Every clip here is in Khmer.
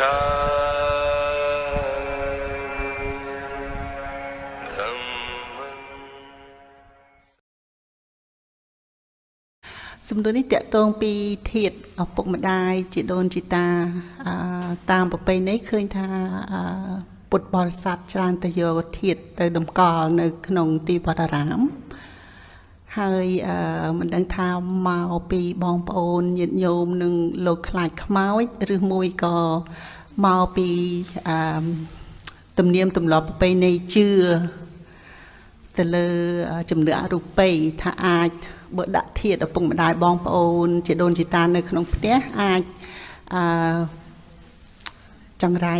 សំណួរនេះតកតងពីធាតឪពុកម្ដាយជីដូនជីតាតាមប្រពៃណីឃើញថាពុទ្ធបរិស័ទច្រើនទៅយកធាតទៅតម្កល់នៅ ក្នុងទីវត្តអារាមហើយមិនដឹងថាមកពីបងប្អូនញាតិញោមនឹងលោកខ្លាចខ្មោចឬមួយក៏ មកពីទំនៀមទម្លាប់ប្រពៃណីជឿទៅលើជំនឿអរូបីថាអាចបើដាក់ធាតឪពុកម្ដាយបងប្អូន ជាដូនជាតានៅក្នុងផ្ទះអាចអឺចង្រៃ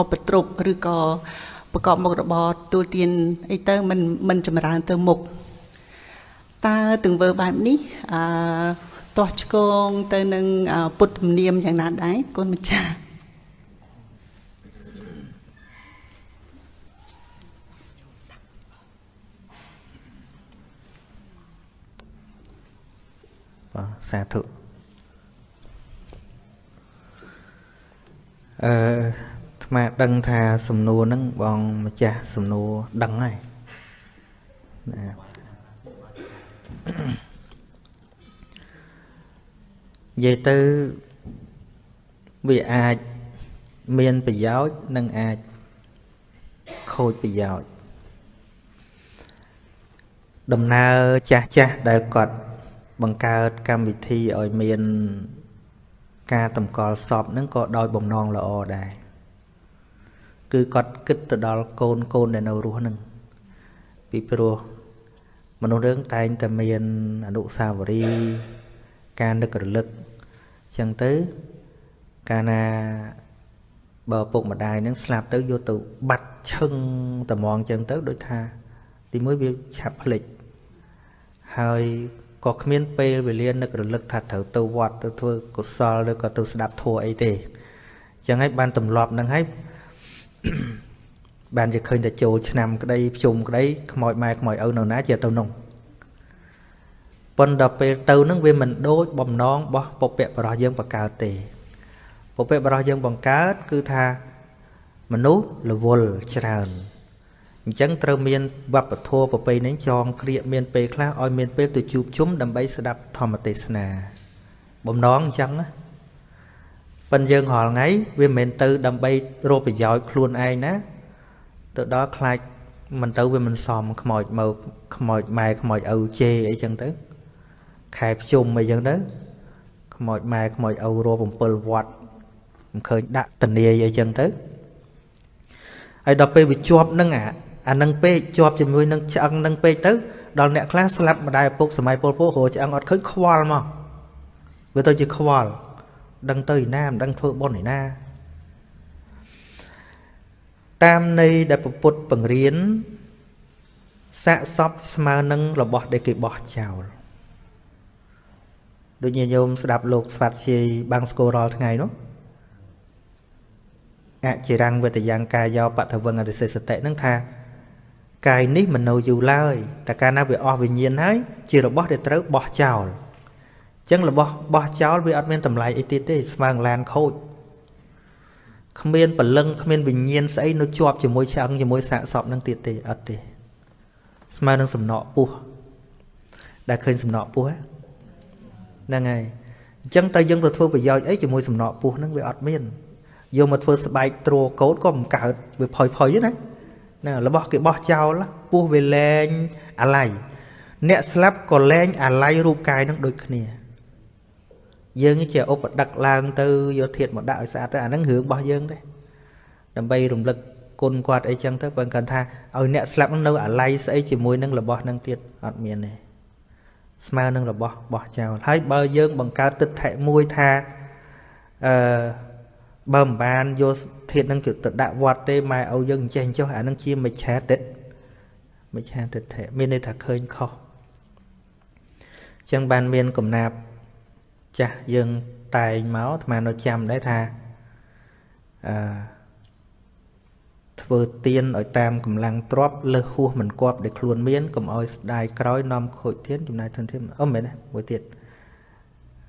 ឧបទ្រពឬក៏ប្រកបមុខរបរទូទានអីទៅមិនមិនចម្រើនទៅមុខតើទង្វើបែបនេះអឺទាស់ឆ្កងទៅនឹងពុទ្ធទំនៀមយ៉ាងណាដែរគុណម្ចាស់ សាធុអឺថ្មដឹងថាសំណួរហ្នឹងបងម្ចាស់សំណួរដឹងហើយណានិយាយទៅវាអាចមានប្រយោជន៍និងអាចខូចប្រយោជន៍ដំណើរចាស់ចាស់ដែលគាត់ បង្កើតកម្មវិធីឲ្យមាន ការតម្កល់សពហ្នឹងក៏ដោយបំណងល្អដែរគឺគាត់គិតទៅដល់កូនកូនដែលនៅរស់ហ្នឹងពីព្រោះមនុស្សរឿងតែងតែមានអនុស្សាវរីយ៍ការនឹករលឹកចឹងទៅកាលណាបើពុកម្ដាយនឹងស្លាប់ទៅយកទៅបាត់ឈឹងត្មងចឹងទៅដូចថា ទីមួយវាឆាប់ភ្លេចហើយ ក៏គ្មានពេលវេលានឹករលឹកថាត្រូវទៅវត្តទៅធ្វើកុសលឬក៏ទៅស្ដាប់ធម៌អីទេអញ្ចឹងហើយបានទម្លាប់នឹងហើយបានជាឃើញតែចូលឆ្នាំក្តីភ្ជុំក្តីខ្មោចម៉ែខ្មោចឪនៅណាជាទៅនោះប៉ុន្តែពេលទៅនឹងវាមិនដូចបំណងរបស់ពពកបរោះយើងបង្កើតទេពពកបរោះយើងបង្កើតគឺថាមនុស្សរវល់ច្រើន អញ្ចឹងត្រូវមានវប្បធម៌ប្រពៃណីចងក្រៀកមានពេលខ្លះឲ្យមានពេលទៅជួបជុំដើម្បីស្ដាប់ធម្មទេសនា បំណងអញ្ចឹងណាប៉ិនយើងរាល់ថ្ងៃវាមិនមែនទៅដើម្បីរកប្រយោជន៍ខ្លួនឯងណាទៅដល់ខ្លាចមិនទៅវាមិនសមខ្មោចមកខ្មោចម៉ែខ្មោចឪជេអីចឹងទៅខែភ្ជុំអីចឹងទៅខ្មោចម៉ែខ្មោចឪរក7វត្តមិនឃើញដាក់តនីអីចឹងទៅហើយដល់ពេលវាជាប់នឹងអា អានឹងពេកជាប់ជាមួយនឹងឆ្អឹងនឹងពេកទៅដល់អ្នកខ្លះស្លាប់ម្ដាយឪពុកសម័យពលពករឆ្អឹងអត់ឃើញខ្វល់មកវាទៅជាខ្វល់ដឹងទៅឯណាមិនដឹងធ្វើបុណ្យឯណាតាមន័យដែលពុទ្ធបង្រៀនសាកសពស្មើនឹងរបស់ដែលគេបោះចោលដូចញាតិញោមស្ដាប់លោកស្វាត់ជាយបាំងស្គររាល់ថ្ងៃនោះអចិរੰងវេតយ៉ាងកាយោបថវងអតិសេសតិនឹងថា កាយនេះមិននៅយូរឡើយតែកាលណាវាអស់វិញ្ញាណហើយជារបស់ដែលត្រូវបោះចោលអញ្ចឹងរបស់បោះចោលវាអត់មានតម្លៃអីទៀតទេស្មើងឡានខូចគ្មានពលឹងគ្មានវិញ្ញាណស្អីនៅជាប់ជាមួយឆ្អឹងជាមួយសាកសពនឹងទៀតទេអត់ទេ ស្មើនឹងសំណក់ពោះដែលឃើញសំណក់ពោះហ្នឹងហើយអញ្ចឹងតើយើងទៅធ្វើប្រយោជន៍អីជាមួយសំណក់ពោះហ្នឹងវាអត់មានយកមកធ្វើស្បែកទ្រួកោតក៏មិនកើតវាផុយផុយណា ណារបស់គេបោះចោលពោះវាលែងអាឡ័យអ្នកស្លាប់ក៏លែងអាឡ័យរូបកាយនឹងដូចគ្នាយើងជាឧបដឹកឡើងទៅយកធាតមកដាក់ឲ្យស្អាតទៅអាហ្នឹងរឿងរបស់យើងទេដើម្បីរំលឹកគុណគាត់អីចឹងទៅបើគាត់ថាឲ្យអ្នកស្លាប់នៅអាឡ័យស្អីជាមួយនឹងរបស់នឹងទៀតអត់មានទេស្មើនឹងរបស់បោះចោលហើយបើយើងបង្កើតទិដ្ឋិមួយថាអឺបើមិនបានយក ធាតនឹងទៅដាក់វត្តទេម៉ែឪយើងអញ្ចេះអញ្ចោះអានឹងជាមិច្ឆាទិដ្ឋមិច្ឆាទិដ្ឋិមានន័យថាឃើញខុសអញ្ចឹងបានមានកំណាប់ចាស់យើងតែងមកអាត្មានៅចាំដែរថាអឺធ្វើទៀនឲ្យតាមកម្លាំងទ្របលើសហួសមិនគប់ដែលខ្លួនមានកុំឲ្យស្ដាយក្រោយនាំខូចទៀនចំណាយធនធានអូមែនទេមួយទៀត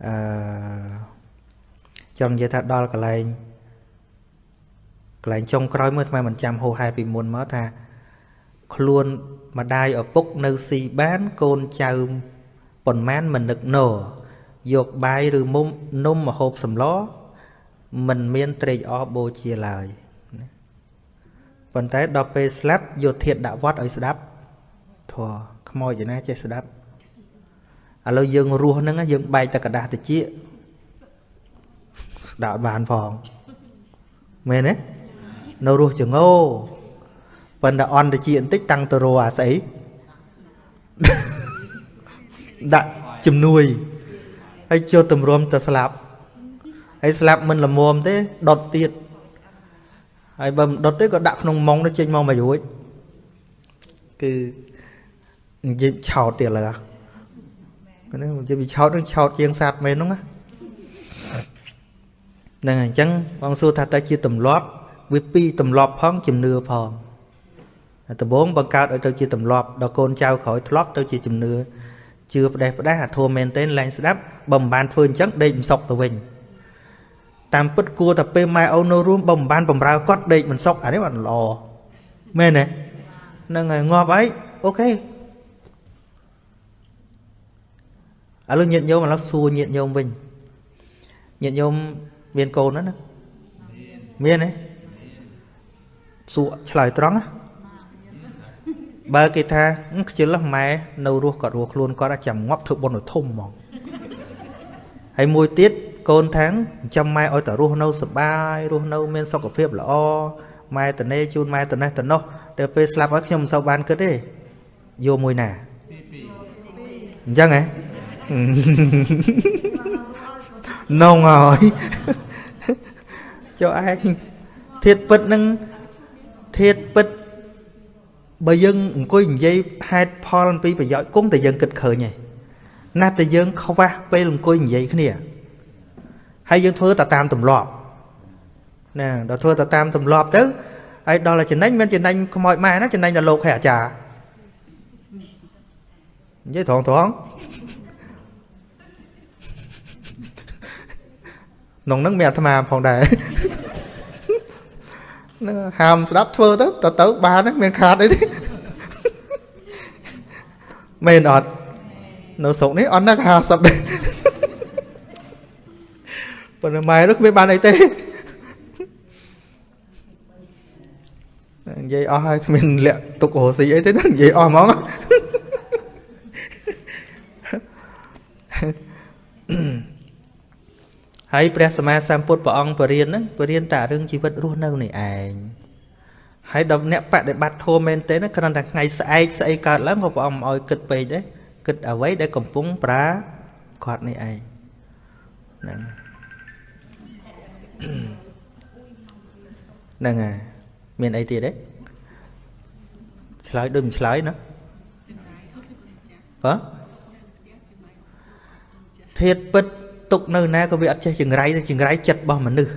អឺចង់និយាយថាដល់កន្លែង កន្លែងចុងក្រោយមើលអាត្មាមិនចាំហោហែពីមុនមកថា ខ្លួនម្ដាយឪពុកនៅស៊ីបានកូនចៅប៉ុន្មានមិននឹកណោយកបាយឬមុំនំមកហូបសម្លមិនមានត្រេកអរបូជាឡើយប៉ុន្តែដល់ពេលស្លាប់យកធាតដាក់វត្តឲ្យស្ដាប់ធေါ်ខ្មោចឯណាចេះស្ដាប់ឥឡូវយើងរស់ហ្នឹងយើងបែកតែกระดาษតិចស្ដាប់បានផងមែនទេ នៅរស់ចងោប៉ុន្តែអន់តិចបន្តិចតាំងទៅរអាស្អីដាក់ជំនួយហើយចូលទម្រាំទៅស្លាប់ហើយស្លាប់មិនល្មមទេដុតទៀតហើយបើមិនដុតទេក៏ដាក់ក្នុងម៉ងទៅចេញមកមករួចគឺនិយាយឆោតទៀតឡើយហ្នឹងនិយាយពីឆោតនឹងឆោតជាងសត្វមែនហ្នឹងណាហ្នឹងអញ្ចឹងបងសួរថាតើជាទម្លាប់ វាពីរទម្លាប់ផងជំនឿផងដំបូងបង្កើតឲ្យទៅជាទម្លាប់ដល់កូនចៅក្រោយធ្លាប់ទៅជាជំនឿជឿផ្ដេសផ្ដាសអាធัวមែនទែនឡើងស្ដាប់បើមិនបានធ្វើអញ្ចឹងដេកមិនសុខទៅវិញតាមពិតគួរតែពេលម៉ែអូននៅរួមបើមិនបានបំរើគាត់ដេកមិនសុខអានេះបានល្អមែនទេហ្នឹងហើយងាប់អីអូខេឥឡូវញាតិញោមឥឡូវសួរញាតិញោមវិញញាតិញោមមានកូនណាមានទេ សួរឆ្លើយត្រង់ណាបើគេថាខ្ជិលម៉ែនៅរស់គាត់រស់ខ្លួនគាត់ចាំងាប់ធ្វើបុណ្យធំហ្មងហើយមួយទៀតកូនថាងចាំម៉ែឲ្យតែរស់នៅសុបាយរស់នៅមានសុខភាពល្អម៉ែតនេជូនម៉ែតនេះតនោះតែពេលស្លាប់ហើយខ្ញុំមិនសូវបានគិតទេយកមួយណាអញ្ចឹងហ៎នងហើយចុះឯងធាតពិតនឹង ធាតពិតបើយើងអង្គុយនិយាយហេតុផលអំពីប្រយោជន៍គង់តែយើងគិតឃើញឯងណាស់តែយើងខ្វះពេលអង្គុយនិយាយគ្នាហើយយើងធ្វើតែតាមទម្លាប់ណាដល់ធ្វើតែតាមទម្លាប់ទៅហើយដល់តែចំណេញមិនចំណេញខ្មោចម៉ែណាចំណេញដល់លោកហើយអាចារ្យនិយាយត្រង់ត្រង់ក្នុងនឹងមានអាត្មាផងដែរ នឹងហាមស្ដាប់ធ្វើទៅទៅទៅបានមានខាតអីទេមែនអត់នៅស្រុកនេះអត់ណា50ដែរប៉ុន្តែម៉ែនោះគ្មានបានអីទេនិយាយអស់ហើយគ្មានលាក់ទុករស់ស៊ីអីទេណានិយាយអស់ហ្មង ហើយព្រះសម្មាសម្ពុទ្ធព្រះអង្គបរៀនហ្នឹងបរៀនតែរឿងជីវិតរស់នៅនេះឯងហើយដល់អ្នកបដិបត្តិធម៌មែនទេគ្រាន់តែថ្ងៃស្អែកស្អីកើតឡើងក៏ព្រះអង្គឲ្យគិតពេកដែរគិតអ្វីដែលកំពុងប្រាគាត់នេះឯងហ្នឹងហ្នឹងហើយមានអីទៀតទេឆ្លើយដូចមិនឆ្លើយណាបើធាតពិត ទុកនៅណាក៏វាអត់ចេះចង្រៃទេចង្រៃចិត្តរបស់មនុស្ស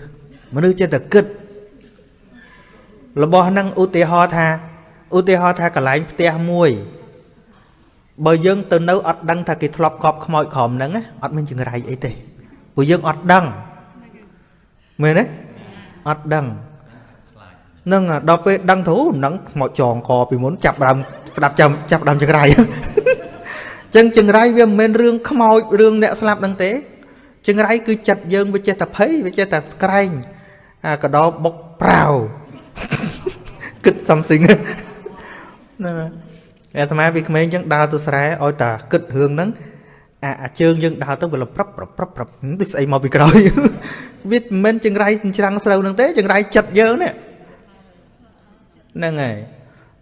មនុស្សចេះតែគិតរបស់ហ្នឹងឧទាហរណ៍ថាឧទាហរណ៍ថាកន្លែងផ្ទះមួយបើយើងទៅនៅអត់ដឹងថាគេធ្លាប់កប់ខ្មោចក្រមហ្នឹងអត់មានចង្រៃអីទេព្រោះយើងអត់ដឹងមែនទេអត់ដឹងនឹងដល់ពេលដឹងទៅនឹងខ្មោចចងកពីមុនចាប់ដើមស្ដាប់ចាំចាប់ដើមចង្រៃចឹងចង្រៃវាមិនមែនរឿងខ្មោចរឿងអ្នកស្លាប់ហ្នឹងទេ ចង្រៃគឺចិត្តយើងវាចេះតែភ័យវាចេះតែស្ក្រែងអាកដោបុកប្រាវគិត something ណាអាត្មាវាក្មេងចឹងដើរទៅស្រែឲ្យតាគិតរឿងហ្នឹងអាអាជើងយើងដើរទៅវាលប្រាប់ប្រាប់ប្រាប់ប្រាប់ដូចស្អីមកពីក្រោយវាមិនមែនចង្រៃច្រាំងស្រូវហ្នឹងទេចង្រៃចិត្តយើងនេះហ្នឹងហើយ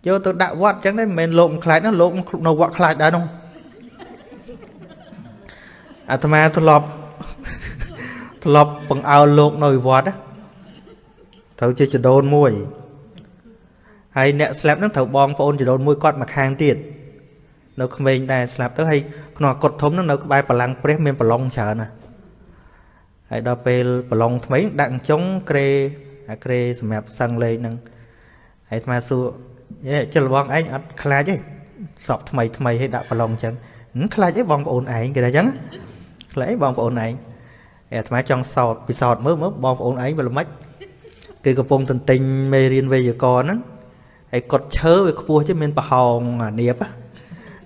យកទៅដាក់វត្តចឹងទេមិនមែនលោកខ្លាចណាលោកនៅវត្តខ្លាចដែរនោះអាត្មាធ្លាប់ ធ្លាប់បង្អើលលោកនៅវត្តត្រូវជាចដូនមួយហើយអ្នកស្លាប់ហ្នឹងត្រូវបងប្អូនចដូនមួយគាត់មកខាងទៀតនៅក្មេងដែរស្លាប់ទៅហើយក្នុងអកុដធំហ្នឹងនៅក្បែរបលាំងព្រះមានប្រឡងច្រើនណាហើយដល់ពេលប្រឡងថ្មីដាក់ចុងក្រេអាក្រេសម្រាប់សឹងលេងហ្នឹងហើយអាត្មាសួរយេចលបងឯងអត់ខ្លាចទេសពថ្មីថ្មីឲ្យដាក់ប្រឡងអញ្ចឹងខ្លាចអីបងប្អូនឯងគេថាអញ្ចឹងខ្លាចអីបងប្អូនឯង អាត្មាចង់សោតពិសោតមើលមើលបងប្អូនឯងវាល្មិចគេកំពុងទន្ទិញមេរៀនវេយ្យាករណ៍ហ្នឹងហើយកត់ឈើវាខ្ពស់ chứ មានប្រហោងអានៀប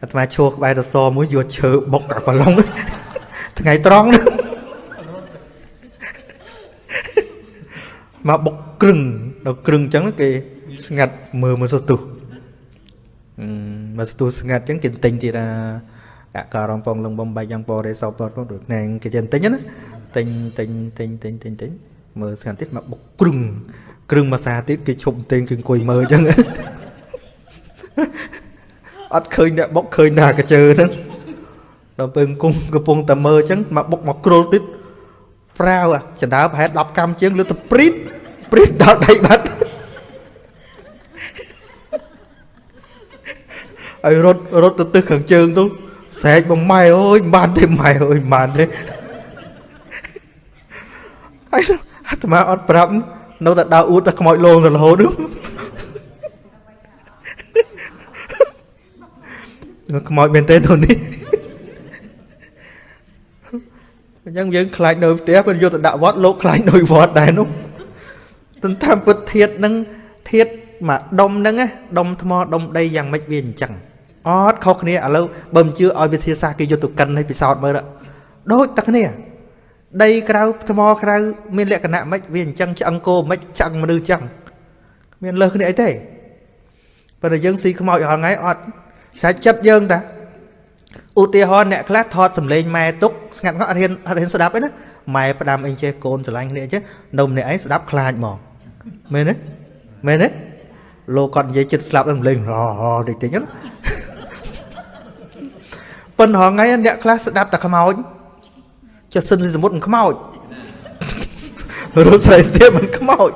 អាត្មាឈួរក្បែររសមួយយកឈើបុកកាប្រឡងថ្ងៃត្រង់ហ្នឹងមកបុកក្រឹងដល់ក្រឹងអញ្ចឹងគេស្ងាត់មើលមើលសទុះអឺមើលសទុះស្ងាត់អញ្ចឹងគេទិញទៀតថាកករងពងលងបំបែកយ៉ាងពរេសោពតដូចណែគេចេះទិញណា ទិញទិញទិញទិញទិញទិញមើលស្ងាត់ទៀតមកបុកក្រឹងក្រឹងមួយសាទៀតគេឈប់ទិញគេអង្គុយមើលអញ្ចឹងអត់ឃើញអ្នកបុកឃើញណាកាជើហ្នឹងដល់ពេលអង្គកំពុងតែមើលអញ្ចឹងមកបុកមកគ្រុលទៀតប្រាវចណ្ដើប្រហែល10កម្មជាងលើទៅព្រីតព្រីតដល់ដៃបាត់ហើយរត់រត់ទៅទឹះខាងជើងទៅស្រែកបងម៉ែអើយមិនបានទេម៉ែអើយមិនបានទេហើយ អាត្មាអត់ប្រាប់នៅតែដើរអួតតែខ្មោចលងទៅរហូតនោះខ្មោចមែនទេទៅនេះអញ្ចឹងយើងខ្លាចនៅផ្ទះពេលយកទៅដាក់វត្តលោកខ្លាចនៅវត្តដែរនោះទន្តាមពិតធាតនឹងធាតមកដុំហ្នឹងដុំថ្មដុំដីយ៉ាងម៉េចវាអញ្ចឹងអត់ខុសគ្នាឥឡូវបើមិនជឿឲ្យវិទ្យាសាស្ត្រគេយកទៅកិនឲ្យពិសោធន៍មើលដូចតែគ្នា ដីក្រៅថ្មក្រៅមានលក្ខណៈម៉េចវាអញ្ចឹងឆ្អឹងគោម៉េចឆ្អឹងមនុស្សអញ្ចឹងមានលើសគ្នាអីទេប៉ុន្តែយើងស៊ីខ្មោចរាល់ថ្ងៃអត់សាច់ចិត្តយើងតាឧទាហរណ៍អ្នកខ្លះថតសម្លេងម៉ែទុកស្ងាត់គាត់អត់ហ៊ានអត់ហ៊ានស្ដាប់ទេណាម៉ែផ្ដាំអីចេះកូនស្រឡាញ់គ្នាអញ្ចឹងនៅម្នាក់ឯងស្ដាប់ខ្លាចហ្មងមែនទេមែនទេលោកគាត់និយាយចិត្តស្លាប់សម្លេងរហតិចតិចណាប៉ុន្តែថ្ងៃអ្នកខ្លះស្ដាប់តែខ្មោច ចុះសិនសមុទ្រមិនខ្មោចរត់ស្រីស្ទាបមិនខ្មោច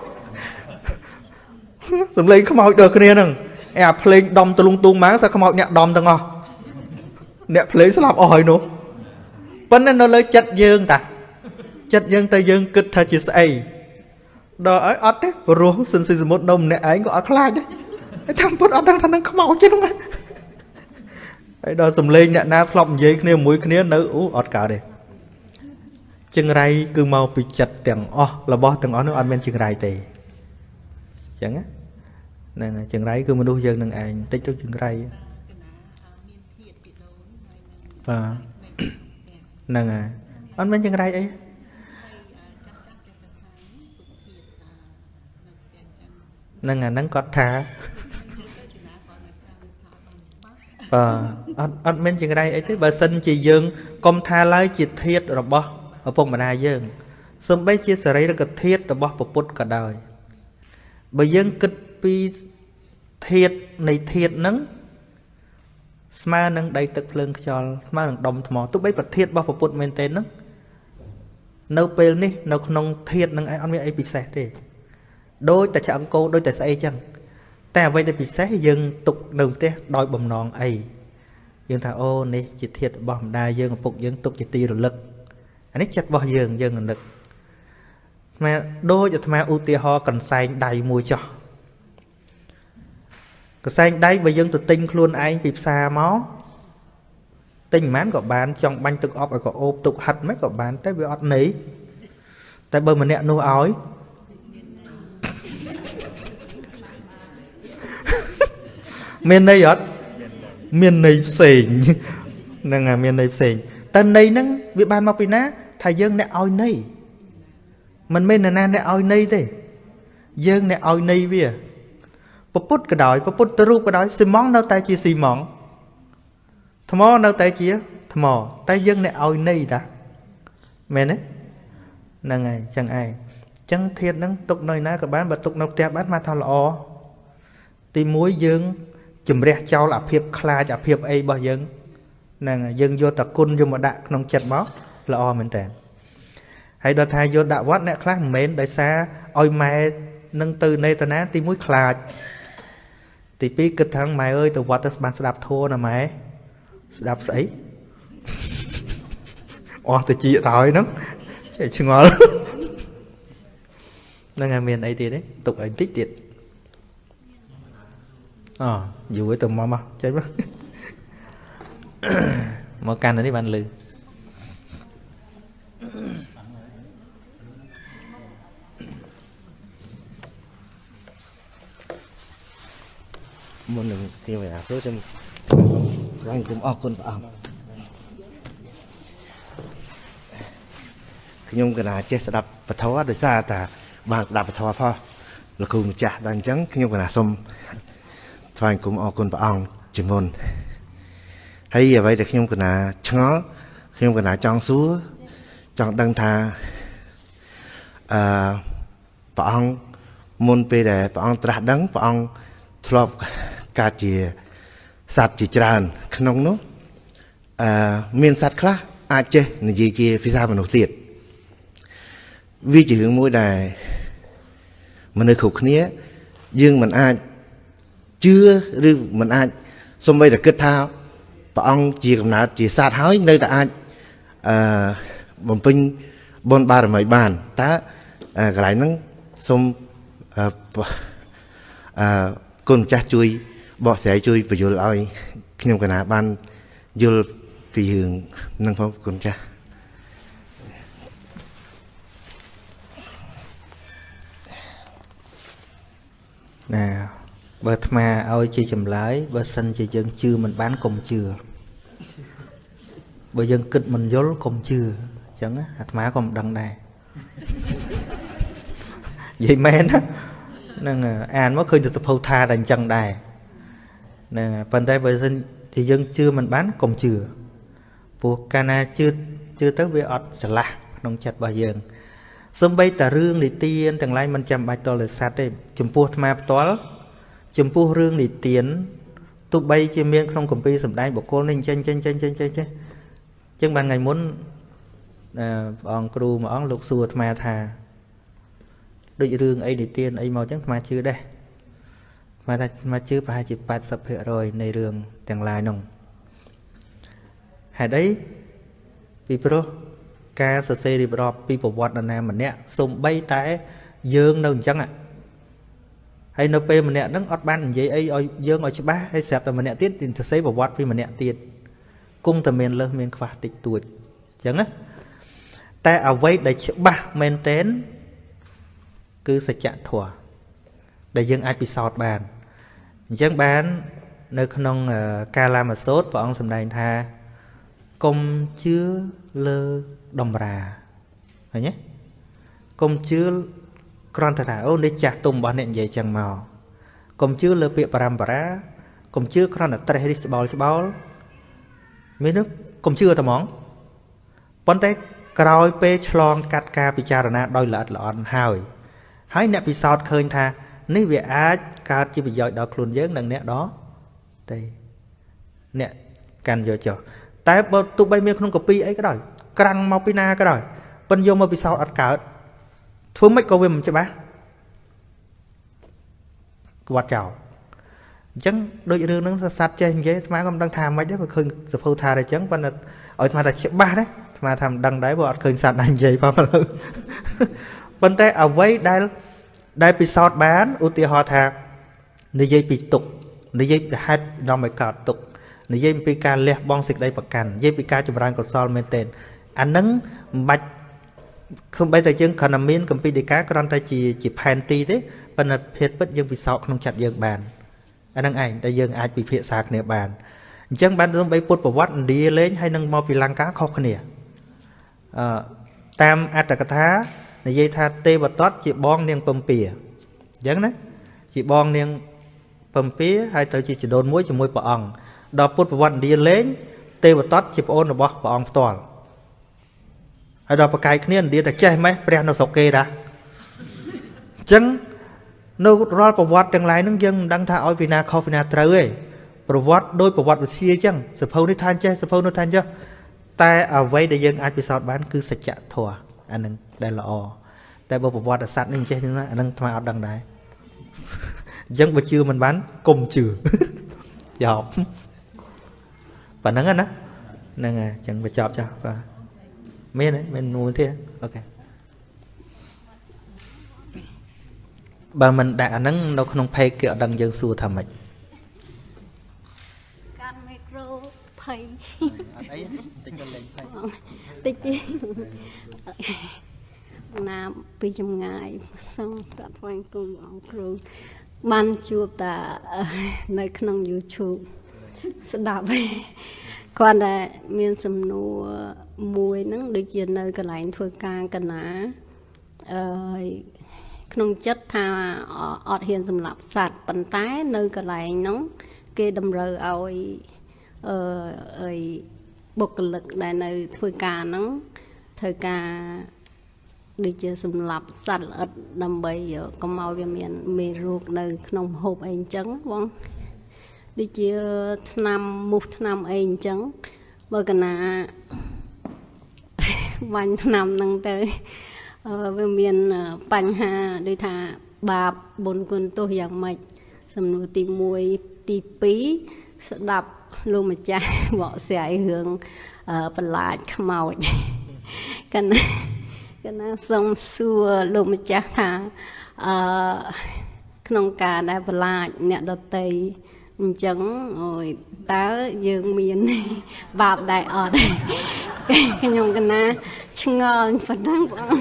សំលេងខ្មោចដល់គ្នាហ្នឹងអាភ្លេងដំទលុងទូងមកសើខ្មោចអ្នកដំទាំងអស់អ្នកភ្លេងស្លាប់អស់ហើយនោះប៉ុន្តែនៅលើចិត្តយើងតាចិត្តយើងទៅយើងគិតថាជាស្អីដល់ឲ្យអត់ទេព្រោះសិនស៊ីសមុទ្រនៅម្នាក់ឯងក៏អត់ខ្លាចដែរតាមពុតអត់ដឹងថានឹងខ្មោចទេហ្នឹងហើយដល់សំឡេងអ្នកណាធ្លាប់និយាយគ្នាមួយគ្នានៅអូអត់កើតទេ ចង្រៃគឺមកពីចិត្តទាំងអស់របស់ទាំងអស់នោះអត់មានចង្រៃទេអញ្ចឹងហ្នឹងចង្រៃគឺមនុស្សយើងនឹងឯងតិចទៅចង្រៃបាទហ្នឹងហើយអត់មានចង្រៃអីហ្នឹងអាហ្នឹងគាត់ថាបាទអត់អត់មានចង្រៃអីទេបើសិនជាយើងកុំថាឡើយជាធាតរបស់ ឪពុកម្ដាយយើងសំបីជាសរីរកធាតរបស់ពពុទ្ធក៏ដោយបើយើងគិតពីធាតនៃធាតហ្នឹងស្មើនឹងដីទឹកភ្លើងខ្យល់ស្មើនឹងដុំថ្មទោះបីប្រធាតរបស់ពពុទ្ធមែនទេហ្នឹងនៅពេលនេះនៅក្នុងធាតនឹងឯងអត់មានអីពិសេសទេដូចតែឆ្អឹងគោដូចតែស្អីចឹងតែអ្វីដែលពិសេសយើងទុកនៅផ្ទះដោយបំណងអីយើងថាអូនេះជាធាតរបស់ម្ដាយយើងឪពុកយើងទុកជាទីរលឹក អានេះចិត្តរបស់យើងយើងរលឹកអាដូចអាត្មាឧទាហរណ៍កន្សែងដៃមួយចោះកន្សែងដៃបើយើងទៅទិញខ្លួនឯងពីផ្សារមកទិញមិនក៏បានចង់បាញ់ទឹកអប់ឲ្យក៏អូបទុកហិតមិនក៏បានតែវាអត់ន័យតែបើម្នាក់នោះឲ្យមានន័យអត់មានន័យផ្សេងហ្នឹងហើយមានន័យផ្សេង តែន័យហ្នឹងវាបានមកពីណា ថាយើងអ្នកឲ្យន័យមិនមែនអ្នកណាអ្នកឲ្យន័យទេ យើងអ្នកឲ្យន័យវាពពុទ្ធក៏ដោយពពុទ្ធរូបក៏ដោយស៊ីម៉ងនៅតែជាស៊ីម៉ងថ្មនៅតែជាថ្ម តែយើងអ្នកឲ្យន័យតាមែនទេហ្នឹងហើយចឹងឯងចឹងធាតហ្នឹងទុកនៅណាក៏បានបើទុកនៅផ្ទះបានមកថាល្អទី1យើងជំរះចោលអាភិបខ្លាចអាភិបអីរបស់យើងហ្នឹងយើងយកតគុណយកមកដាក់ក្នុងចិត្តមកល្អមែនតើហើយដល់ថាយកដាក់វត្តអ្នកខ្លះមិនមែនដោយសារឲ្យម៉ែនឹងទៅនេតនាទី1ខ្លាចទី2គិតថាម៉ែអើយទៅវត្តទៅបានស្ដាប់ធัวណាម៉ែស្ដាប់ស្អីអស់ទៅជាហើយហ្នឹងចេះឆ្ងល់ហ្នឹងហើយមានអីទៀតទេទុកឲ្យតិចទៀតអូយូរទៅមកមកចេញមក មកកាន់នេះបានលឺមុននឹងទេវតាព្រោះខ្ញុំឡើងគុំអរគុណព្រះអង្គខ្ញុំកណាចេះស្ដាប់ពធដោយសារតាបានស្ដាប់ពធផងលោកគ្រូម្ចាស់ដល់អញ្ចឹងខ្ញុំកណាសូមថ្លែងគុំអរគុណព្រះអង្គជាមុន ហើយអ្វីដែលខ្ញុំកណាឆ្ងល់ខ្ញុំកណាចង់សួរចង់ដឹងថាអឺព្រះអង្គមុនពេលដែលព្រះអង្គត្រាស់ដឹងព្រះអង្គធ្លាប់កើតជាសត្វជាច្រើន ក្នុងនោះអឺមានសត្វខ្លះអាចចេះនិយាយជាភាសាមនុស្សទៀតវាជារឿងមួយដែលមនុស្សគ្រប់គ្នា យើងមិនអាចជឿឬមិនអាចសំបីតែគិតថា ព្រះអង្គជាកំណើតជាសត្វហើយនៅតែអាចអឺបំពេញបុណ្យបារមីបានតើកន្លែងហ្នឹងសូមអឺអឺគុណម្ចាស់ជួយបកស្រាយជួយបញ្យល់ឲ្យខ្ញុំកណាបានយល់ពីរឿងនឹងផងគុណម្ចាស់ណាបើអាត្មាឲ្យជាចម្លើយបើសិនជាយើងជឿមិនបានកុំជឿ បើយើងគិតមិនយល់កុំជឿអញ្ចឹងអាត្មាក៏មិនដឹងដែរនិយាយមែនណាហ្នឹងអានមកឃើញទៅសភៅថាតែអញ្ចឹងដែរហ្នឹងប៉ុន្តែបើសិនជាយើងជឿមិនបានកុំជឿព្រោះកាលណាជឿជឿទៅវាអត់ឆ្លាស់ក្នុងចិត្តរបស់យើងសំបីតារឿងនិទានទាំងឡាយមិនចាំបាច់តលស័តទេចំពោះអាត្មាផ្ទាល់ចំពោះរឿងនិទានទោះបីជាមានក្នុងកម្ពីសម្ដែងបុគ្គលនេះចេញចេញចេញចេញចេញចេះ ចឹងបានថ្ងៃមុនអឺព្រះអង្គគ្រូមួយអង្គលោកសួរអាត្មាថាដូចរឿងអីនិទានអីមកចឹងអាត្មាជឿដែរអាត្មាថាអាត្មាជឿប្រហែលជា80%នៃរឿងទាំងឡាយនោះហេតុអីពីព្រោះការសរសេររៀបរាប់ពីប្រវត្តិនរណាម្នាក់សំបីតែយើងនៅអញ្ចឹងហើយនៅពេលម្នាក់ហ្នឹងអត់បាននិយាយអីឲ្យយើងឲ្យច្បាស់ហើយស្រាប់តែម្នាក់ទៀតសរសេរប្រវត្តិពីម្នាក់ទៀត គង់តែមានលើសមានខ្វះតិចតួចអញ្ចឹងណាតែអ្វីដែលច្បាស់មែនតែនគឺសច្ចធម៌ដែលយើងអាចពិសោធន៍បានអញ្ចឹងបាននៅក្នុងកាលាមសូត្រព្រះអង្គសម្ដែងថាកុំជឿលើដំរាឃើញទេកុំជឿគ្រាន់តែថាអូនេះចាស់ទុំរបស់អ្នកនិយាយចឹងមកកុំជឿលើពាក្យបរមបារាកុំជឿគ្រាន់តែត្រេះរិះច្បោលច្បោល មាននោះកុំជឿតែហ្មងប៉ុន្តែក្រោយពេលឆ្លងកាត់ការពិចារណាដោយល្អិតល្អន់ហើយហើយអ្នកពិសោធន៍ឃើញថា នេះវាអាចកើតជាប្រយោជន៍ដល់ខ្លួនយើងនិងអ្នកដទៃអ្នកកាន់យកចុះតែបើទោះបីមានក្នុងកាពីអីក៏ដោយក្រាំងមកពីណាក៏ដោយប៉ិនយកមកពិសោធន៍អត់កើតធ្វើម៉េចក៏វាមិនច្បាស់ក្បត់ចោល អញ្ចឹងដូចរឿងហ្នឹងសត្វចេះនិយាយអាត្មាក៏មិនដឹងថាម៉េចដែរបើឃើញសភៅថាតែអញ្ចឹងប៉ុន្តែឲ្យអាត្មាថាច្បាស់ដែរអាត្មាថាមិនដឹងដែរព្រោះអត់ឃើញសត្វណានិយាយផងឥឡូវប៉ុន្តែអ្វីដែលដែលពិសោធន៍បានឧទាហរណ៍ថានិយាយពីទុកនិយាយពីហេតុនាំឲ្យកើតទុកនិយាយពីការលះបង់សេចក្តីប្រកាន់និយាយពីការចម្រើនកុសលមែនទែនអានឹងមិនបាច់ខ្ញុំបីតែយើងគ្រាន់តែមានកម្ពីដីកាគ្រាន់តែជាជាផែនទីទេប៉ុន្តែភេទពិតយើងពិសោធន៍ក្នុងចិត្តយើងបាន អានឹងឯងដែលយើងអាចពិភាក្សាគ្នាបានអញ្ចឹងបានសំបីពុទ្ធប្រវត្តិឥណ្ឌាលេងហើយនឹងមកពីលង្កាខុសគ្នាអឺតាមអត្តកថានិយាយថាទេវតតជាបងនាងពំពាអញ្ចឹងណាជាបងនាងពំពាហើយទៅជាចដូនមួយជាមួយព្រះអង្គដល់ពុទ្ធប្រវត្តិឥណ្ឌាលេង ទេវតតជាប្អូនរបស់ព្រះអង្គផ្ទាល់ហើយដល់ប្រកែកគ្នាឥណ្ឌាតែចេះម៉េះព្រះនៅស្រុកគេតាអញ្ចឹង នៅរាល់ប្រវត្តិទាំងឡាយហ្នឹងយើងមិនដឹងថាឲ្យពីណាខុសពីណាត្រូវទេប្រវត្តិដោយប្រវត្តិវិទ្យាអញ្ចឹងសភៅនេះថាចេះសភៅនោះថាចេះតែអ្វីដែលយើងអាចពិសោធន៍បានគឺសច្ចធម៌អានឹងដែលល្អតែបើប្រវត្តិសត្វនេះចេះហ្នឹងអានឹងថ្មអត់ដឹងដែរអញ្ចឹងបើជឿមិនបានកុំជឿចប់ប៉ណ្ណឹងណាហ្នឹងហើយអញ្ចឹងបញ្ចប់ចាស់បាទមានទេមានមួយទៀតអូខេ បើមិនដាក់អាហ្នឹងនៅក្នុង page គេអត់ដឹងយើងសួរថាម៉េចកាន់មីក្រូភ័យអត់អីតិចក៏លេងភ័យតិចទេណាពីចម្ងាយសូមតាត់ថ្វាយគុំអង្គគ្រូបានជួបតានៅក្នុង YouTube ស្ដាប់ឯងគាត់តែមានសំណួរមួយហ្នឹងដូចជានៅកន្លែងធ្វើការកណាអឺ ក្នុងចិត្តថាអត់ហ៊ានសម្លាប់សត្វប៉ុន្តែនៅកន្លែងហ្នឹងគេតម្រូវឲ្យអឺអីបុគ្គលិកដែលនៅធ្វើការហ្នឹងធ្វើការដូចជាសម្លាប់សត្វល្អិតដើម្បីកុំឲ្យវាមានមេរោគនៅ ក្នុងហូបអីអញ្ចឹងបងដូចជាឆ្នាំមូសឆ្នាំអីអញ្ចឹងបើកណាបាញ់ឆ្នាំហ្នឹងទៅ វាមានបញ្ហាដូចថាបាបបុណ្យគុណទោសយ៉ាងម៉េចសំណួរទី1ទី2ស្ដាប់លោកម្ចាស់បកស្រាយរឿងបន្លាចខ្មោចកណាកណាសូមសួរលោកម្ចាស់ថាអឺក្នុងការដែលបន្លាចអ្នកដតី អញ្ចឹងអូយតើយើងមានបាបដែរអត់ខ្ញុំកណាឆ្ងល់ប៉ុណ្ណឹងបង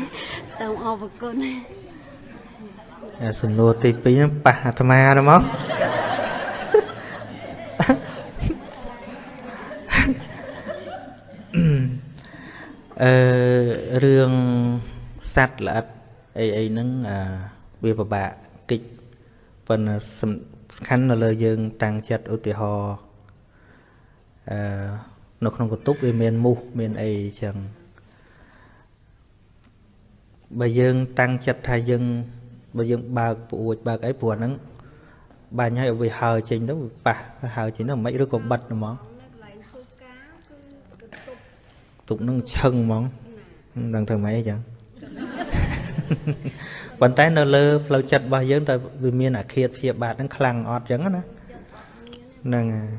សូមអរគុណសំណួរទី2ហ្នឹងប៉ះអាត្មាទៅមកអឺរឿងសัตว์ល្អិតអីអីហ្នឹងវាពិបាកគិចប៉ុន្តែ សំខាន់នៅលើយើង តាំងចិត្តឧទាហរណ៍អឺនៅក្នុងកតុបវាមានមូសមានអីចឹងបើយើងតាំងចិត្តថាយើងបើយើងបើកពួចបើកអីព្រោះហ្នឹងបាញ់ឲ្យវាហើចេញទៅប៉ះហើចេញទៅមិនឬក៏បិទហ្មងទុកនឹងឈឹងហ្មងមិនដឹងធ្វើម៉េចអញ្ចឹង ប៉ុន្តែនៅលើផ្លូវចិត្តរបស់យើងតើវាមានអាឃាតព្យាបាទហ្នឹងខ្លាំងអត់អញ្ចឹងណាហ្នឹងហើយ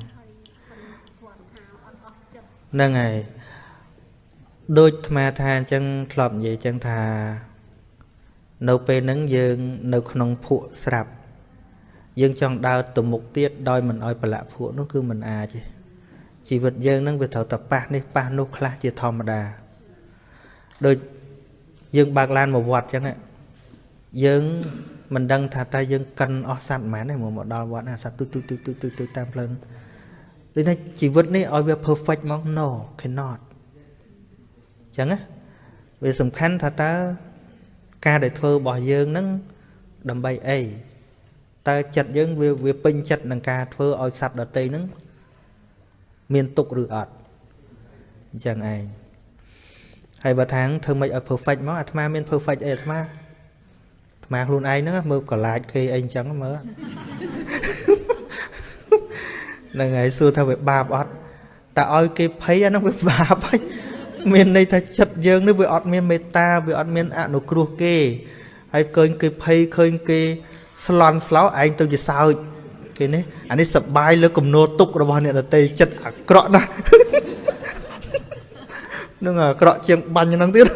ហ្នឹងហើយដូចអាត្មាថាអញ្ចឹងធ្លាប់និយាយអញ្ចឹងថា នៅពេលហ្នឹងយើងនៅក្នុងភក់ស្រាប់ យើងចង់ដើរទៅមុខទៀតដោយមិនអោយប្រឡាក់ភក់នោះគឺមិនអាចទេជីវិតយើងនឹងវាត្រូវតែប៉ះនេះប៉ះនោះខ្លះជាធម្មតាដូចយើងបើកឡានមកវត្តអញ្ចឹង យើងមិនដឹងថាតើយើងកិនអស់សัตว์ហ្មងទេមកដល់វត្តអាសត្វទុយទុយទុយទុយទុយទុយតាមផ្លូវនោះដូចថាជីវិតនេះឲ្យវា perfect មក no cannot អញ្ចឹងណាវាសំខាន់ថាតើការដែលធ្វើរបស់យើងនឹងដើម្បីអីតើចិត្តយើងវាវាពេញចិត្តនឹងការធ្វើឲ្យសត្វដតីហ្នឹងមានទុកឬអត់អញ្ចឹងឯងហើយបើថាងធ្វើមិនឲ្យ perfect មកអាត្មាមាន perfect អីអាត្មា អាត្មាខ្លួនឯងហ្នឹងមើលកលាចគេអីអញ្ចឹងមើលហ្នឹងហើយសួរថាវាបាបអត់តែឲ្យគេភ័យអាហ្នឹងវាបាបហើយមានន័យថាចិត្តយើងនេះវាអត់មានមេត្តាវាអត់មានអនុគ្រោះគេហើយឃើញគេភ័យឃើញគេស្លន់ស្លោឯងទៅជាសើចគេនេះអានេះសបាយលើគំនោទុករបស់អ្នកដតីចិត្តអាក្រក់ណាស់នឹងអាក្រក់ជាងបាញ់ហ្នឹងទៀត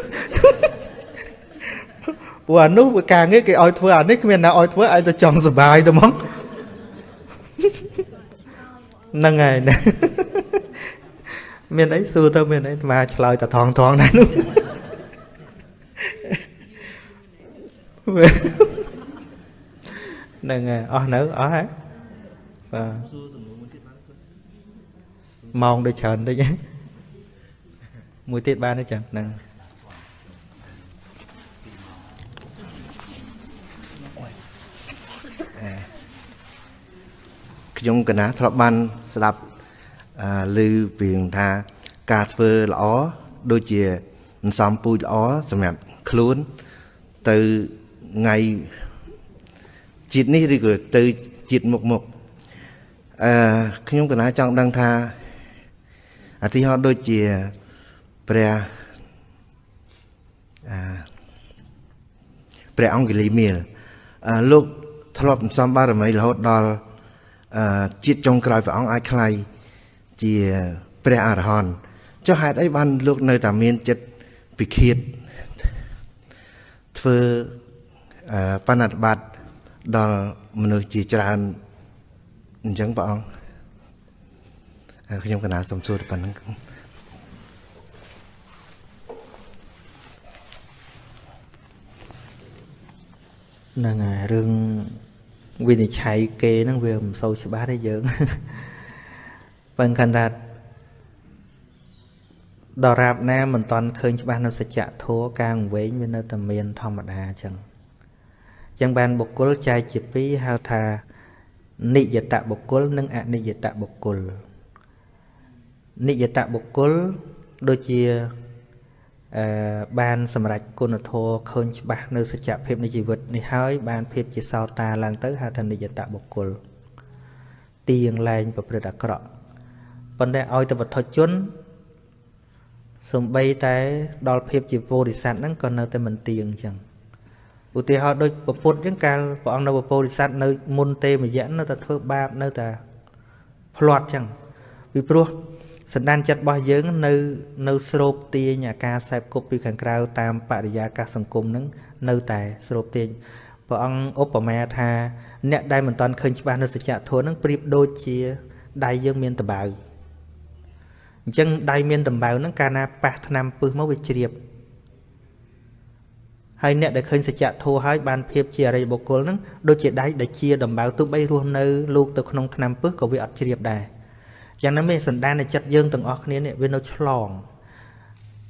ព្រោះអានោះវាការងារគេឲ្យធ្វើអានេះគ្មានណាឲ្យធ្វើឲ្យទៅចង់សបាយទៅហ្មងហ្នឹងហើយមានអីសួរទៅមានអីអាត្មាឆ្លើយតែថងថងដែរនោះហ្នឹងហើយអស់នៅអស់ហើយបាទម៉ោងដូចច្រើនតិចមួយទៀតបានទេចឹងហ្នឹង ខ្ញុំកណាធ្លាប់បានស្ដាប់ឮពីថាការធ្វើល្អដូចជាអន្សំពូជល្អសម្រាប់ខ្លួនទៅថ្ងៃជាតិនេះឬក៏ទៅជាតិមុខមុខអឺខ្ញុំកណាចង់ដឹងថាអតិហោដូចជាព្រះអឺព្រះអង្គលីមៀលអឺលោកធ្លាប់សំបារមីរហូតដល់អឺ ជាតិចុងក្រោយព្រះអង្គអាចខ្ល้ายជាព្រះអរហន្តចុះហេតុអីបានលោកនៅតែមានចិត្តពិឃាតធ្វើបណ្ណបត្តិដល់មនុស្សជាច្រើនអញ្ចឹងព្រះអង្គខ្ញុំកណាសូមសួរប៉ុណ្្នឹងហ្នឹងហើយរឿង វិនិច្ឆ័យគេហ្នឹងវាមិនសូវច្បាស់ទេយើងបើគិតថាដរាបណាមិនតាន់ឃើញច្បាស់នៅសច្ចធម៌ការវែងវានៅតែមានធម្មតាអញ្ចឹងអញ្ចឹងបានបុគ្គលចែកជាពីរហៅថានិយតបុគ្គល និងអនិយតបុគ្គលនិយតបុគ្គលដូចជាអឺ បានសម្រេចគុណធម៌ឃើញច្បាស់នៅសច្ចភាពនៃជីវិតនេះហើយបានភាពជាសោតាឡើងទៅហៅថានិយតបុគ្គលទៀងលែងប្រព្រឹត្តអាក្រក់ប៉ុន្តែឲ្យទៅវត្ថុជនសំបីតែដល់ភាពជាពោធិសត្វហ្នឹងក៏នៅតែមិនទៀងអញ្ចឹងឧទាហរណ៍ដូចពពុទ្ធអញ្ចឹងកាលព្រះអង្គនៅពោធិសត្វនៅមុនទេមយៈនៅតែធ្វើបាបនៅតែផ្្លាត់អញ្ចឹងពីព្រោះ សន្តានចិត្តរបស់យើងនៅនៅស្រូបទាញអាការសែបគប់ពីខាងក្រៅតាមបរិយាកាសសង្គមនឹងនៅតែស្រូបទាញព្រះអង្គឧបមាថាអ្នកដែលមិនតាន់ឃើញច្បាស់នៅសច្ចធម៌នឹងប្រៀបដូចជាដៃយើងមានតបៅអញ្ចឹងដៃមានដំបៅហ្នឹងកាលណាប៉ះថ្នាំពឹសមកវាជ្រាបហើយអ្នកដែលឃើញសច្ចធម៌ហើយបានភាពជាអរិយបុគ្គលហ្នឹងដូចជាដៃដែលជាដំបៅទោះបីរស់នៅលោកទៅក្នុងថ្នាំពឹសក៏វាអត់ជ្រាបដែរ យ៉ាងណាមិញសន្តាននៃចិត្តយើងទាំងអស់គ្នានេះវានៅឆ្លង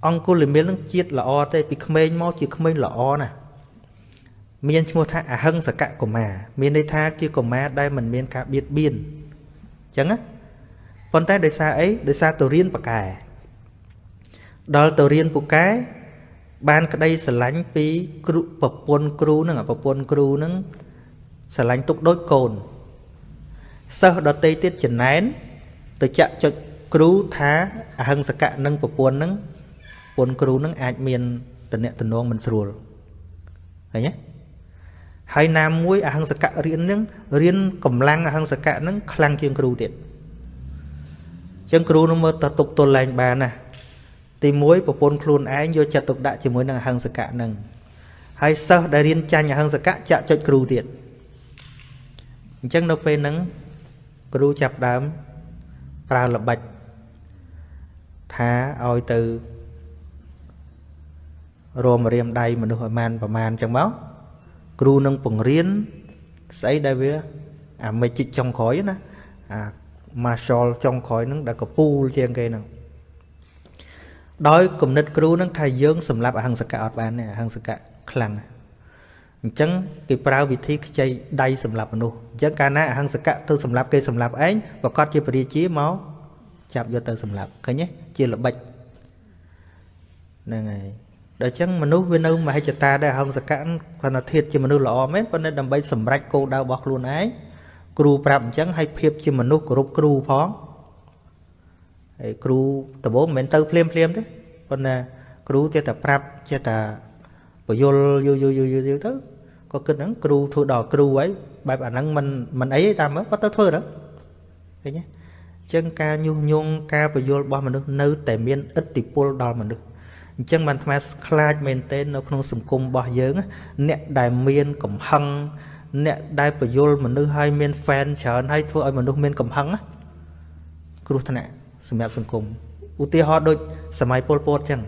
អង្គុលមិលនឹងជាតិល្អទេពីក្មេងមកជាក្មេងល្អណាស់មានឈ្មោះថាអហិង្សកកុមារមានន័យថាជាកុមារដែលមិនមានការបៀតបៀនអញ្ចឹងណាប៉ុន្តែដោយសារអីដោយសារទៅរៀនប៉កែដល់ទៅរៀនពូកែបានក្តីស្រឡាញ់ពីគ្រូប្រពន្ធគ្រូនឹងប្រពន្ធគ្រូនឹងស្រឡាញ់ទុកដូចកូនសិស្សដតីទៀតចំណែន ទៅចាក់ចុចគ្រូថាអហិង្សកៈនឹងប្រពន្ធនឹងប្រពន្ធគ្រូនឹងអាចមានតំណែងតំណងមិនស្រួលឃើញទេហើយណាមួយអហិង្សកៈរៀននឹងរៀនកម្លាំងអហិង្សកៈនឹងខ្លាំងជាងគ្រូទៀតអញ្ចឹងគ្រូនឹងមើលតទប់ទល់ឡើងបានណាទី1ប្រពន្ធខ្លួនឯងយកចិត្តទុកដាក់ជាមួយនឹងអហិង្សកៈនឹងហើយសិស្សដែលរៀនចាញ់អហិង្សកៈចាក់ចុចគ្រូទៀតអញ្ចឹងនៅពេលហ្នឹងគ្រូចាប់ដើម ប្រើល្បិចថាឲ្យទៅរមរៀមដៃមនុស្សឲ្យបានប្រមាណអញ្ចឹងមកគ្រូនឹងបង្រៀនស្អីដែលវាអាមេជីកចុងក្រោយណាអា marshal ចុងក្រោយហ្នឹងដែលកពូលជាងគេហ្នឹងដោយគំនិតគ្រូហ្នឹងថាយើងសម្រាប់អហិង្សកៈអត់បានទេអហិង្សកៈខ្លាំង អញ្ចឹងគេប្រើវិធីខ្ចីដៃសម្រាប់មនុស្សអញ្ចឹងកាលណាអហិង្សកៈទៅសម្រាប់គេសម្រាប់ឯងប្រកាសជាពរាជាមកចាប់យកទៅសម្រាប់ឃើញទេជាល្បិចហ្នឹងហើយដល់អញ្ចឹងមនុស្សវានៅមហិច្ឆតាដែរអហិង្សកៈគាត់ថាធៀបជាមនុស្សល្អមែនប៉ុន្តែដើម្បីសម្រេចគោលដៅរបស់ខ្លួនឯងគ្រូប្រាប់អញ្ចឹងឲ្យភាពជាមនុស្សគោរពគ្រូផងហើយគ្រូដំបូងមិនមែនទៅភ្លាមភ្លាមទេប៉ុន្តែគ្រូចេះតែប្រាប់ចេះតែបយលយូរយូរយូរយូរទៅ ក៏គិតហ្នឹងគ្រូធ្វើដល់គ្រូហើយបែបអាហ្នឹងមិនមិនអីទេតាមមើលគាត់ទៅធ្វើទៅឃើញទេអញ្ចឹងការញុះញង់ការបយលរបស់មនុស្សនៅតែមានឥទ្ធិពលដល់មនុស្សអញ្ចឹងបានថ្មខ្លាចមែនទែននៅក្នុងសង្គមរបស់យើង អ្នកដែលមានកំហឹងអ្នកដែលបយលមនុស្សឲ្យមាន fan ច្រើនហើយធ្វើឲ្យមនុស្សមានកំហឹងគ្រោះថ្នាក់សម្រាប់សង្គមឧទាហរណ៍ដូចសម័យពលពតចឹង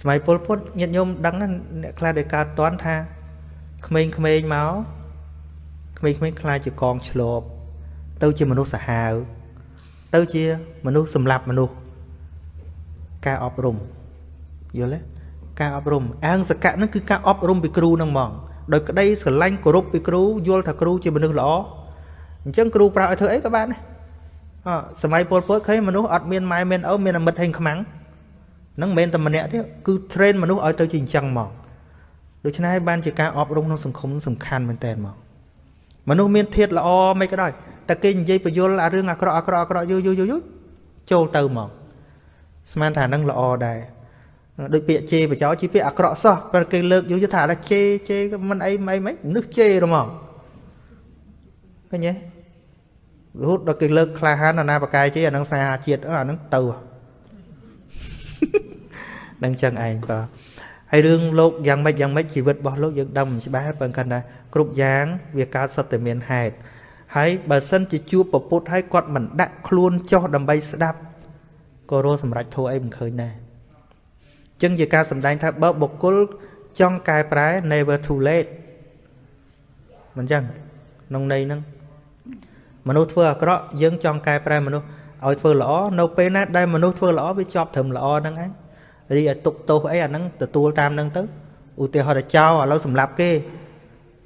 សម័យពលពតញាតិញោមដឹងណាអ្នកខ្លះដែលកើតតន់ថា ក្មេងៗមកក្មេងៗខ្លាចជាកងឆ្លបទៅជាមនុស្សសាហាវទៅជាមនុស្សសម្លាប់មនុស្សការអប់រំយល់ទេការអប់រំអហិង្សកៈហ្នឹងគឺការអប់រំពីគ្រូហ្នឹងហ្មងដោយក្តីស្រឡាញ់គោរពពីគ្រូយល់ថាគ្រូជាមនុស្សល្អអញ្ចឹងគ្រូប្រាប់ឲ្យធ្វើអីក៏បានដែរអសម័យពលពតឃើញមនុស្សអត់មានម៉ែមានឪមានអាមិត្តហេងខ្មាំងហ្នឹងមិនមែនតែម្នាក់ទេគឺ train មនុស្សឲ្យទៅជាអញ្ចឹងមក ដូច្នេះហើយបានជាការអប់រំក្នុងសង្គមសំខាន់មែនតើមកមនុស្សមានធាតល្អមិនក៏ដោយតែគេនិយាយបញ្យលអារឿងអាក្រក់អាក្រក់អាក្រក់យូរយូរយូរចូលទៅមកស្មានថាហ្នឹងល្អដែរដូចពាក្យជេរបចោជាពាក្យអាក្រក់សោះពេលគេលើកយកថាថាជេជេមិនអីមិនអីមិននឹកជេហ្មងឃើញទេរហូតដល់គេលើកក្លាហានណាបកាយជេអានឹងស្នេហាជាតិអានឹងទៅនឹងចឹងឯងបាទ ហើយរឿងលោកយ៉ាងម៉េចយ៉ាងម៉េចជីវិតរបស់លោកយើងដឹងមិនច្បាស់ប៉ុន្តែគាត់ថាគ្រប់យ៉ាងវាកើតសុទ្ធតែមានហេតុហើយបើសិនជាជួបពពុទ្ធហើយគាត់មិនដាក់ខ្លួនចុះដើម្បីស្ដាប់ក៏រស់សម្រេចធัวអីមិនឃើញដែរចឹងជាការសម្ដែងថាបើបុគ្គលចង់កែប្រែ never too late មិនចឹងក្នុងន័យហ្នឹងមនុស្សធ្វើអាក្រក់យើងចង់កែប្រែមនុស្សឲ្យធ្វើល្អនៅពេលណាដែលមនុស្សធ្វើល្អវាជាប់ត្រឹមល្អហ្នឹងឯង រីឲ្យទុកទោសអីអាហ្នឹងទទួលតាមហ្នឹងទៅឧទាហរណ៍ថាចោលឥឡូវសម្លាប់គេ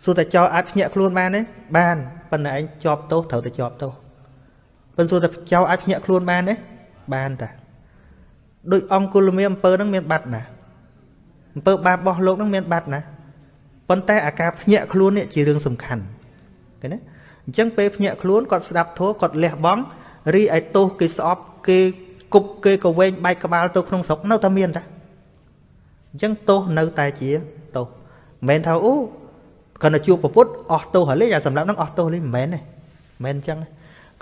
សួរតែចោលអាចភ្ញាក់ខ្លួនបានទេបានប៉ុន្តែឯងជាប់ទោសត្រូវតែជាប់ទោសប៉ុន្តែសួរតែចោលអាចភ្ញាក់ខ្លួនបានទេបានតាដូចអង្គគុលមេអំពើហ្នឹងមានបាត់ណាអំពើបាបរបស់លោកហ្នឹងមានបាត់ណាប៉ុន្តែអាការភ្ញាក់ខ្លួននេះជារឿងសំខាន់ឃើញទេអញ្ចឹងពេលភ្ញាក់ខ្លួនគាត់ស្ដាប់ធัวគាត់លះបង់រីឲ្យទោសគេស្អប់គេ គប់គេក៏វែងបែកក្បាលទៅក្នុងស្រុកនៅតែមានតាអញ្ចឹងទោសនៅតែជាទោសមិនមែនថាអូគាត់ទៅជួបប្រពុតអស់ទោសហើយលេអាសម្រាប់នឹងអស់ទោសលេមិនមែនទេមិនមែនអញ្ចឹង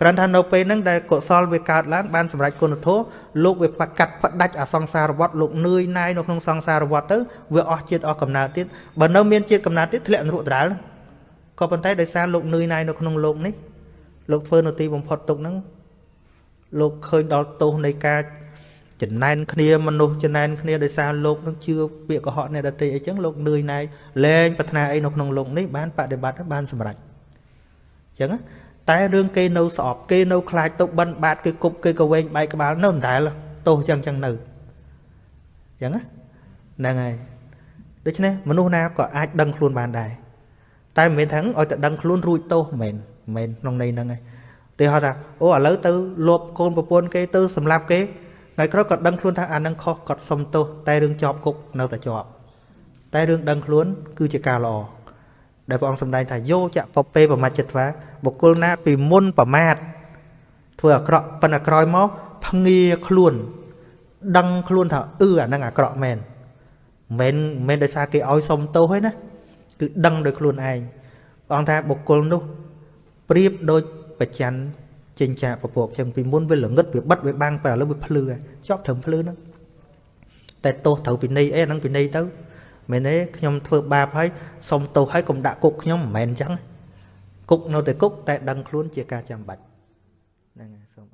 គ្រាន់ថានៅពេលហ្នឹងដែលកុសលវាកើតឡើងបានសម្រេចគុណធម៌លោកវាប្រកាត់ផ្ដាច់អាសង្សារវដ្តលោកនឿយណាយនៅក្នុងសង្សារវដ្តទៅវាអស់ជាតិអស់កំណើតទៀតបើនៅមានជាតិកំណើតទៀតធ្លាក់នរកដរាលក៏ប៉ុន្តែដោយសារលោកនឿយណាយនៅក្នុងលោកនេះលោកធ្វើនៅទីបំផុតទុកហ្នឹង លោកឃើញដល់ទោសនៃការចំណែនគ្នាមនុស្សចំណែនគ្នាដោយសារលោកនឹងជឿពាក្យកុហកអ្នកដទៃអីចឹងលោកនឿយណាយលែងប្រាថ្នាអីនៅក្នុងលោកនេះបានបដិបត្តិបានសម្រេចចឹងតែរឿងគេនៅស្អប់គេនៅខ្លាចទៅបិណ្ឌបាតគេគប់គេក៏វែងបែកក្បាលនៅដដែលទោសចឹងចឹងនៅចឹងហ្នឹងហើយដូច្នេះមនុស្សណាក៏អាចដឹងខ្លួនបានដែរតែមិនមែនថាឲ្យតែដឹងខ្លួនរួចទោសមិនមែនមិនក្នុងន័យហ្នឹងឯង ទីហៅថាអូឥឡូវទៅលបកូនប្រពន្ធគេទៅសម្លាប់គេថ្ងៃក្រោយគាត់ដឹងខ្លួនថាអានឹងខុសគាត់សុំទោសតែរឿងជាប់គុកនៅតែជាប់តែរឿងដឹងខ្លួនគឺជាការល្អដែលព្រះអង្គសម្ដែងថាយោចៈពពេប្រមច្ចិត្វាបុគ្គលណាពីមុនប្រមាទធ្វើអាក្រក់ប៉ុន្តែក្រោយមកភ្ងាខ្លួន ដឹងខ្លួនថាអឺអានឹងអាក្រក់មែនមិនមែនដោយសារគេឲ្យសុំទោសទេណាគឺដឹងដោយខ្លួនឯងព្រះអង្គថាបុគ្គលនោះប្រៀបដូច បច្ចិនចិញ្ចាពពកចឹងពីមុនវាល្ងឹតវាបិទវាបាំងតែឥឡូវវាភ្លឺជាប់ត្រឹមភ្លឺហ្នឹងតែទោសត្រូវពិន័យអីអាហ្នឹងពិន័យទៅមែនទេខ្ញុំធ្វើបាបហើយសុំទោសហើយកុំដាក់គុកខ្ញុំមិនមែនអញ្ចឹងគុកនៅតែគុកតែដឹងខ្លួនជាការចាំបាច់ហ្នឹងហើយសូមអនុ